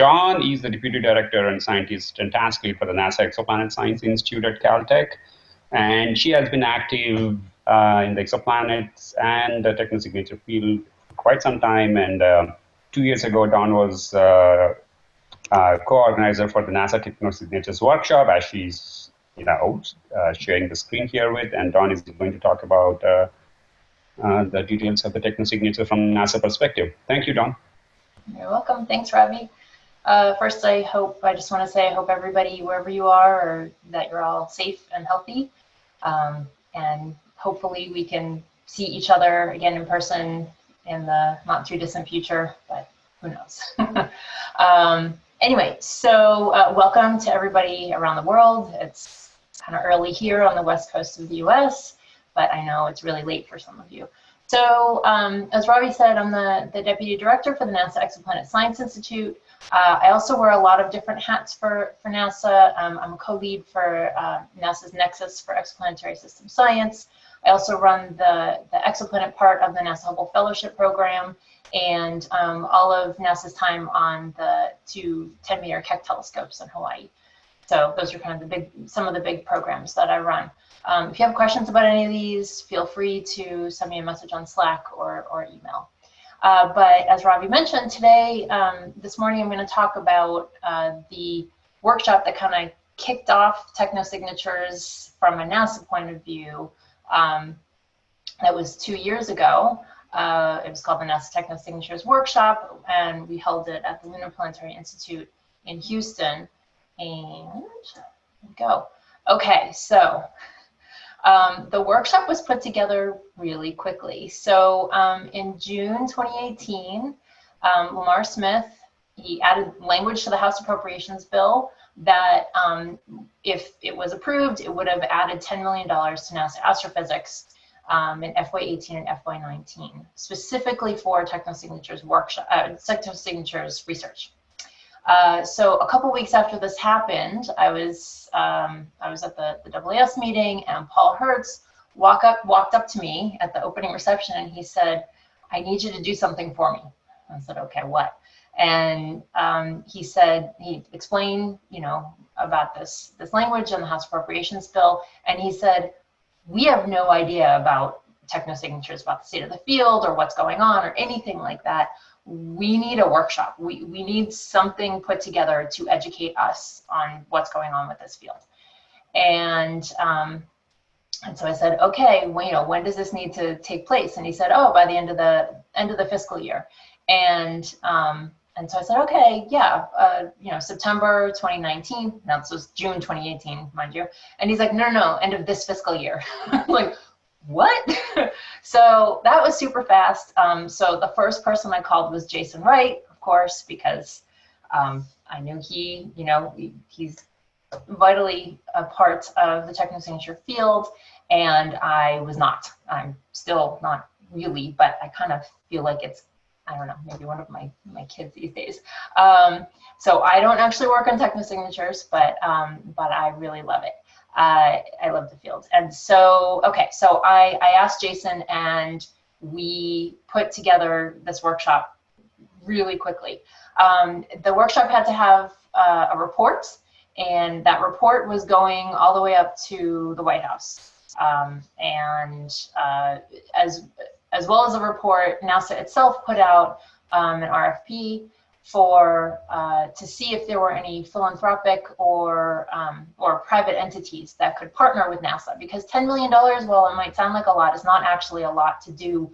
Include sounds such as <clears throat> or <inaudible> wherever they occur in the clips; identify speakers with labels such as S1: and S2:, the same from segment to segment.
S1: Dawn is the Deputy Director and Scientist and Task Lead for the NASA Exoplanet Science Institute at Caltech. And she has been active uh, in the exoplanets and the technosignature field for quite some time. And uh, two years ago, Dawn was uh, uh co-organizer for the NASA Technosignatures workshop, as she's you know uh, sharing the screen here with. And Dawn is going to talk about uh, the details of the technosignature from NASA perspective. Thank you, Dawn.
S2: You're welcome. Thanks, Ravi. Uh, first, I hope, I just want to say, I hope everybody, wherever you are, or that you're all safe and healthy. Um, and hopefully we can see each other again in person in the not too distant future, but who knows. <laughs> um, anyway, so uh, welcome to everybody around the world. It's kind of early here on the west coast of the US, but I know it's really late for some of you. So um, as Robbie said, I'm the, the Deputy Director for the NASA Exoplanet Science Institute. Uh, I also wear a lot of different hats for, for NASA. Um, I'm a co-lead for uh, NASA's Nexus for Exoplanetary System Science. I also run the, the exoplanet part of the NASA Hubble Fellowship Program and um, all of NASA's time on the two 10 meter Keck telescopes in Hawaii. So those are kind of the big, some of the big programs that I run. Um, if you have questions about any of these, feel free to send me a message on Slack or, or email. Uh, but as Ravi mentioned today, um, this morning I'm going to talk about uh, the workshop that kind of kicked off technosignatures from a NASA point of view. Um, that was two years ago. Uh, it was called the NASA Technosignatures Workshop, and we held it at the Lunar Planetary Institute in Houston. And go. Okay, so um, the workshop was put together really quickly. So um, in June 2018, um, Lamar Smith, he added language to the House Appropriations Bill that um, if it was approved, it would have added $10 million to NASA astrophysics um, in FY18 and FY19, specifically for technosignatures workshop, uh, technosignatures research. Uh, so a couple weeks after this happened, I was um, I was at the, the AAS meeting and Paul Hertz walk up, walked up to me at the opening reception and he said, I need you to do something for me. I said, okay, what? And um, he said, he explained, you know, about this, this language and the House Appropriations Bill. And he said, we have no idea about techno signatures about the state of the field or what's going on or anything like that we need a workshop. We, we need something put together to educate us on what's going on with this field. And, um, and so I said, okay, well, you know, when does this need to take place? And he said, oh, by the end of the end of the fiscal year. And um, and so I said, okay, yeah, uh, you know, September 2019. Now this was June 2018, mind you. And he's like, no, no, no, end of this fiscal year. <laughs> like, what? <laughs> so that was super fast. Um, so the first person I called was Jason Wright, of course, because um, I knew he, you know, he's vitally a part of the technosignature field, and I was not. I'm still not really, but I kind of feel like it's, I don't know, maybe one of my, my kids these days. Um, so I don't actually work on technosignatures, but, um, but I really love it uh, I love the field. And so, okay, so I, I asked Jason and we put together this workshop really quickly. Um, the workshop had to have uh, a report and that report was going all the way up to the White House. Um, and uh, as, as well as a report, NASA itself put out um, an RFP for uh, to see if there were any philanthropic or um, or private entities that could partner with NASA because $10 million, while it might sound like a lot, is not actually a lot to do,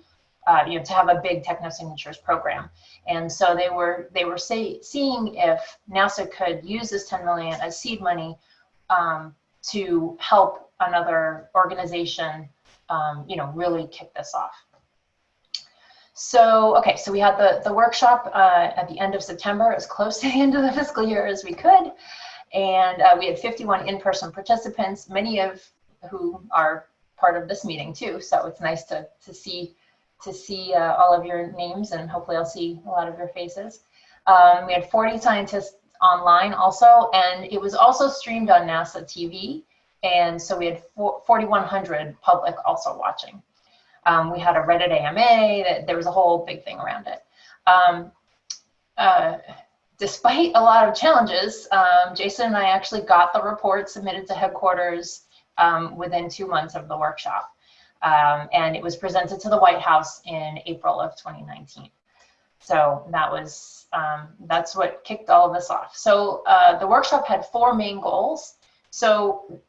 S2: uh, you know, to have a big technosignatures program. And so they were they were say, seeing if NASA could use this 10 million as seed money um, to help another organization, um, you know, really kick this off. So, okay, so we had the, the workshop uh, at the end of September, as close <laughs> to the end of the fiscal year as we could. And uh, we had 51 in-person participants, many of who are part of this meeting too. So it's nice to, to see, to see uh, all of your names and hopefully I'll see a lot of your faces. Um, we had 40 scientists online also, and it was also streamed on NASA TV. And so we had 4,100 public also watching. Um, we had a Reddit AMA, that there was a whole big thing around it. Um, uh, despite a lot of challenges, um, Jason and I actually got the report submitted to headquarters um, within two months of the workshop. Um, and it was presented to the White House in April of 2019. So that was, um, that's what kicked all of this off. So uh, the workshop had four main goals. So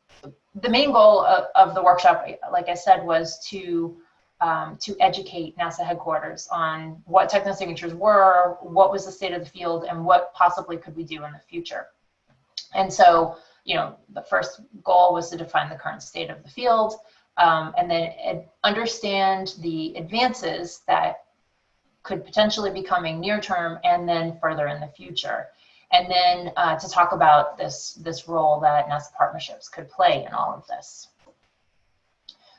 S2: the main goal of, of the workshop, like I said, was to um, to educate NASA headquarters on what technosignatures were, what was the state of the field, and what possibly could we do in the future. And so, you know, the first goal was to define the current state of the field, um, and then understand the advances that could potentially be coming near term and then further in the future. And then uh, to talk about this, this role that NASA partnerships could play in all of this.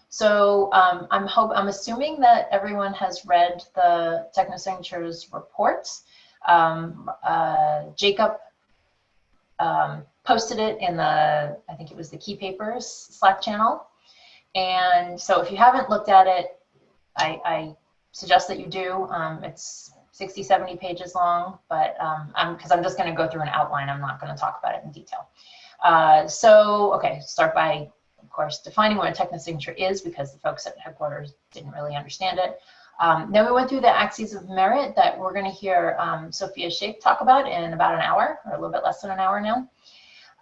S2: So um, I'm hope I'm assuming that everyone has read the technosignatures reports. Um, uh, Jacob um, posted it in the, I think it was the Key Papers Slack channel. And so if you haven't looked at it, I, I suggest that you do. Um, it's 60, 70 pages long, but um, I'm because I'm just going to go through an outline. I'm not going to talk about it in detail. Uh, so, okay, start by of course, defining what a technosignature is because the folks at headquarters didn't really understand it. Um, then we went through the axes of merit that we're going to hear um, Sofia Sheikh talk about in about an hour, or a little bit less than an hour now.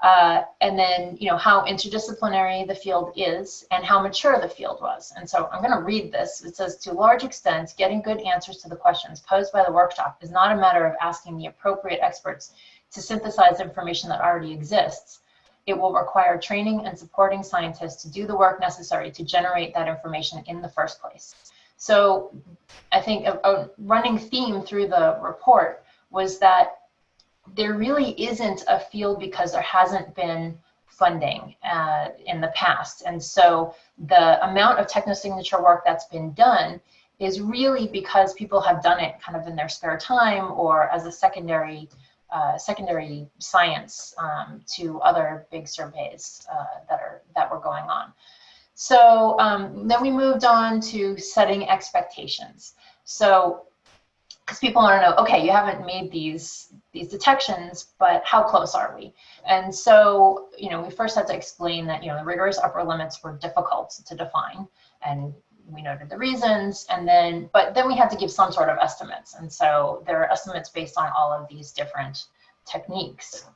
S2: Uh, and then, you know, how interdisciplinary the field is and how mature the field was. And so I'm going to read this. It says, to large extent, getting good answers to the questions posed by the workshop is not a matter of asking the appropriate experts to synthesize information that already exists, it will require training and supporting scientists to do the work necessary to generate that information in the first place. So I think a, a running theme through the report was that there really isn't a field because there hasn't been funding uh, in the past. And so the amount of technosignature work that's been done is really because people have done it kind of in their spare time or as a secondary uh, secondary science um, to other big surveys uh, that are that were going on. So um, then we moved on to setting expectations. So because people want to know, okay, you haven't made these these detections, but how close are we? And so, you know, we first had to explain that, you know, the rigorous upper limits were difficult to define, and we noted the reasons and then but then we had to give some sort of estimates. And so there are estimates based on all of these different techniques.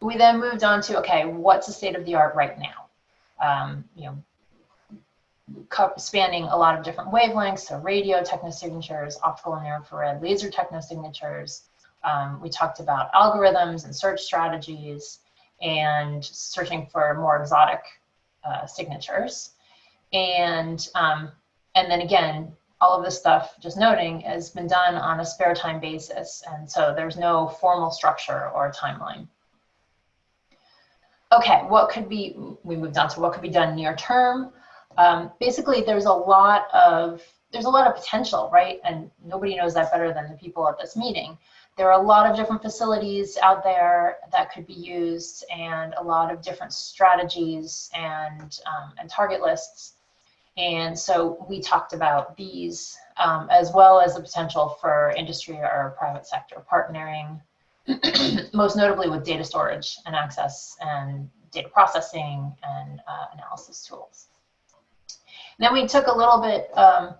S2: We then moved on to okay what's the state of the art right now? Um, you know spanning a lot of different wavelengths so radio technosignatures optical and infrared laser technosignatures. Um, we talked about algorithms and search strategies and searching for more exotic uh, signatures and, um, and then again, all of this stuff, just noting, has been done on a spare time basis. And so there's no formal structure or timeline. Okay, what could be, we moved on to what could be done near term. Um, basically, there's a lot of, there's a lot of potential, right? And nobody knows that better than the people at this meeting. There are a lot of different facilities out there that could be used and a lot of different strategies and, um, and target lists and so we talked about these um, as well as the potential for industry or private sector partnering, <clears throat> most notably with data storage and access and data processing and uh, analysis tools. then we took a little bit um,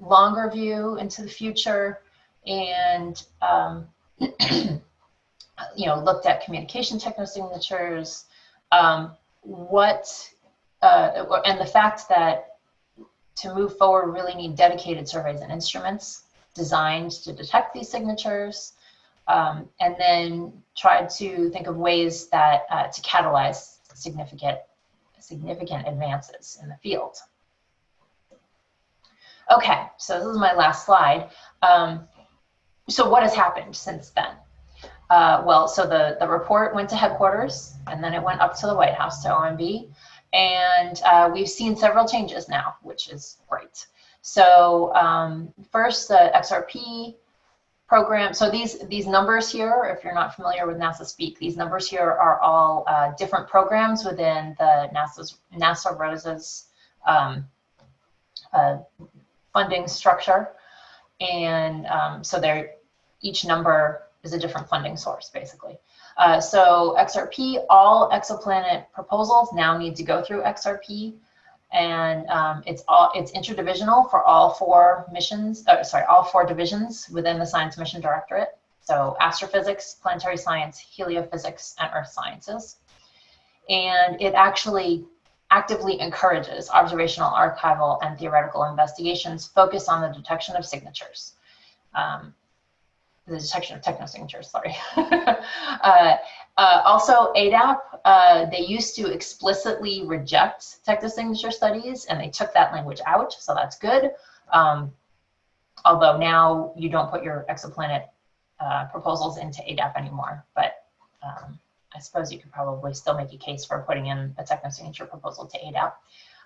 S2: longer view into the future and um, <clears throat> you know looked at communication technosignatures, um, what uh, and the fact that to move forward, really need dedicated surveys and instruments designed to detect these signatures, um, and then try to think of ways that uh, to catalyze significant significant advances in the field. Okay, so this is my last slide. Um, so what has happened since then? Uh, well, so the, the report went to headquarters, and then it went up to the White House, to OMB. And uh, we've seen several changes now, which is great. So um, first, the XRP program. So these these numbers here, if you're not familiar with NASA Speak, these numbers here are all uh, different programs within the NASA's NASA ROSES um, uh, funding structure, and um, so they're each number is a different funding source, basically. Uh, so XRP, all exoplanet proposals now need to go through XRP, and um, it's all it's interdivisional for all four missions. Uh, sorry, all four divisions within the Science Mission Directorate. So astrophysics, planetary science, heliophysics, and earth sciences. And it actually actively encourages observational, archival, and theoretical investigations focused on the detection of signatures. Um, the detection of technosignatures, sorry. <laughs> uh, uh, also, ADAP, uh, they used to explicitly reject technosignature studies, and they took that language out, so that's good. Um, although now you don't put your exoplanet uh, proposals into ADAP anymore, but um, I suppose you could probably still make a case for putting in a technosignature proposal to ADAP.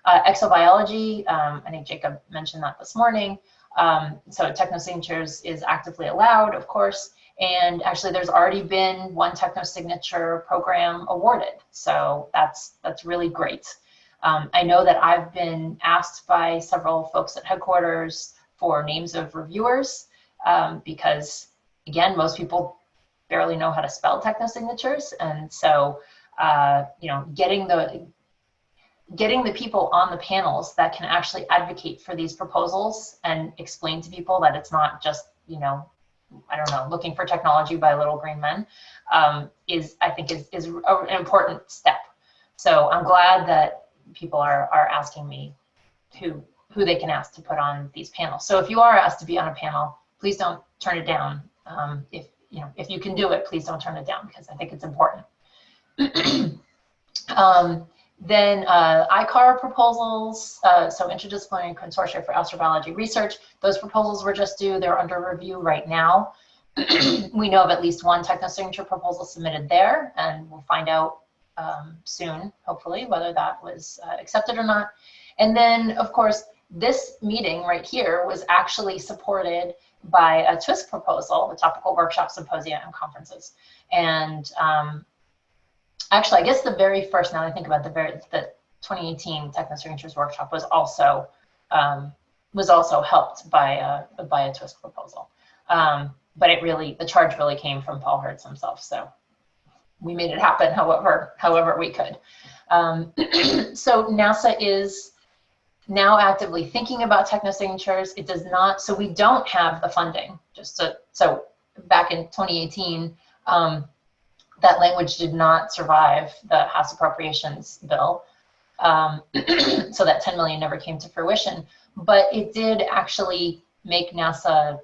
S2: Uh, exobiology, um, I think Jacob mentioned that this morning. Um, so technosignatures is actively allowed, of course, and actually there's already been one technosignature program awarded. So that's, that's really great. Um, I know that I've been asked by several folks at headquarters for names of reviewers um, because, again, most people barely know how to spell technosignatures. And so, uh, you know, getting the getting the people on the panels that can actually advocate for these proposals and explain to people that it's not just, you know, I don't know, looking for technology by little green men um, is, I think, is, is an important step. So I'm glad that people are, are asking me who, who they can ask to put on these panels. So if you are asked to be on a panel, please don't turn it down. Um, if you know, if you can do it, please don't turn it down because I think it's important. <clears throat> um, then uh, ICAR proposals, uh, so Interdisciplinary Consortia for Astrobiology Research, those proposals were just due, they're under review right now. <clears throat> we know of at least one technosignature proposal submitted there, and we'll find out um, soon, hopefully, whether that was uh, accepted or not. And then, of course, this meeting right here was actually supported by a TWIST proposal, the Topical Workshop Symposia and Conferences. And um, actually, I guess the very first, now that I think about the very, the 2018 Technosignatures Workshop was also, um, was also helped by a, by a TWISC proposal. Um, but it really, the charge really came from Paul Hertz himself. So we made it happen however, however we could. Um, <clears throat> so NASA is now actively thinking about technosignatures. It does not, so we don't have the funding. Just to, so back in 2018, um, that language did not survive the House Appropriations Bill. Um, <clears throat> so that 10 million never came to fruition, but it did actually make NASA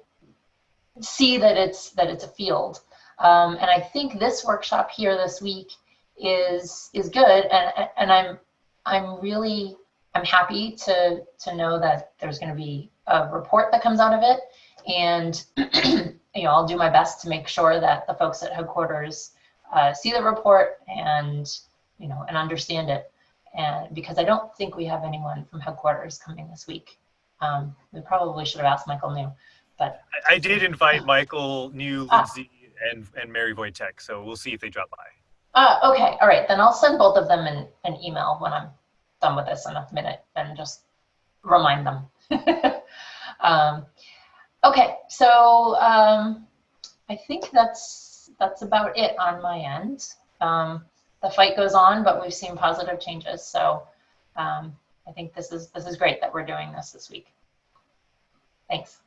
S2: see that it's that it's a field. Um, and I think this workshop here this week is is good, and and I'm I'm really I'm happy to to know that there's going to be a report that comes out of it, and <clears throat> you know I'll do my best to make sure that the folks at headquarters uh, see the report and you know and understand it. And because I don't think we have anyone from headquarters coming this week, um, we probably should have asked Michael New, but
S3: I, I did invite Michael New, ah. Lindsay, and and Mary Voytek, so we'll see if they drop by.
S2: Uh, okay, all right, then I'll send both of them an, an email when I'm done with this in a minute and just remind them. <laughs> um, okay, so um, I think that's that's about it on my end. Um, the fight goes on, but we've seen positive changes. So um, I think this is this is great that we're doing this this week. Thanks.